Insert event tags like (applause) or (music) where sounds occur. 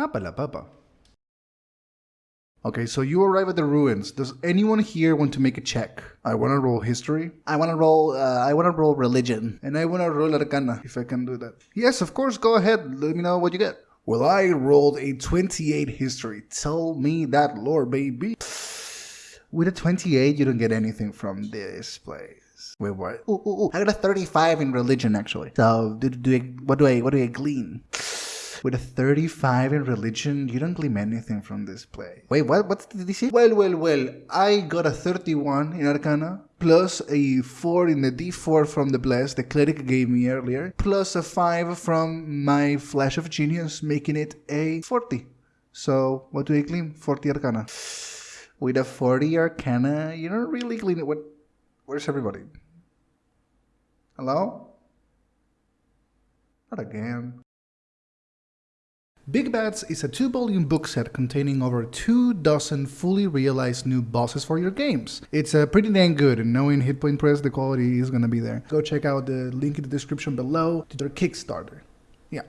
Apa la papa. Okay, so you arrive at the ruins. Does anyone here want to make a check? I want to roll history. I want to roll. Uh, I want to roll religion. And I want to roll arcana if I can do that. Yes, of course, go ahead. Let me know what you get. Well, I rolled a 28 history. Tell me that lore, baby. With a 28, you don't get anything from this place. Wait, what? Ooh, ooh, ooh. I got a 35 in religion actually. So do, do I, what do I what do I glean? With a 35 in religion, you don't claim anything from this play. Wait, what? What's the DC? Well, well, well. I got a 31 in Arcana, plus a 4 in the D4 from the Bless the cleric gave me earlier, plus a 5 from my Flash of Genius, making it a 40. So, what do I claim? 40 Arcana. (sighs) With a 40 Arcana, you don't really claim it. What? Where's everybody? Hello? Not again. Big Bads is a two-volume book set containing over two dozen fully realized new bosses for your games. It's uh, pretty dang good, and knowing Hit Point Press, the quality is gonna be there. Go check out the link in the description below to their Kickstarter. Yeah.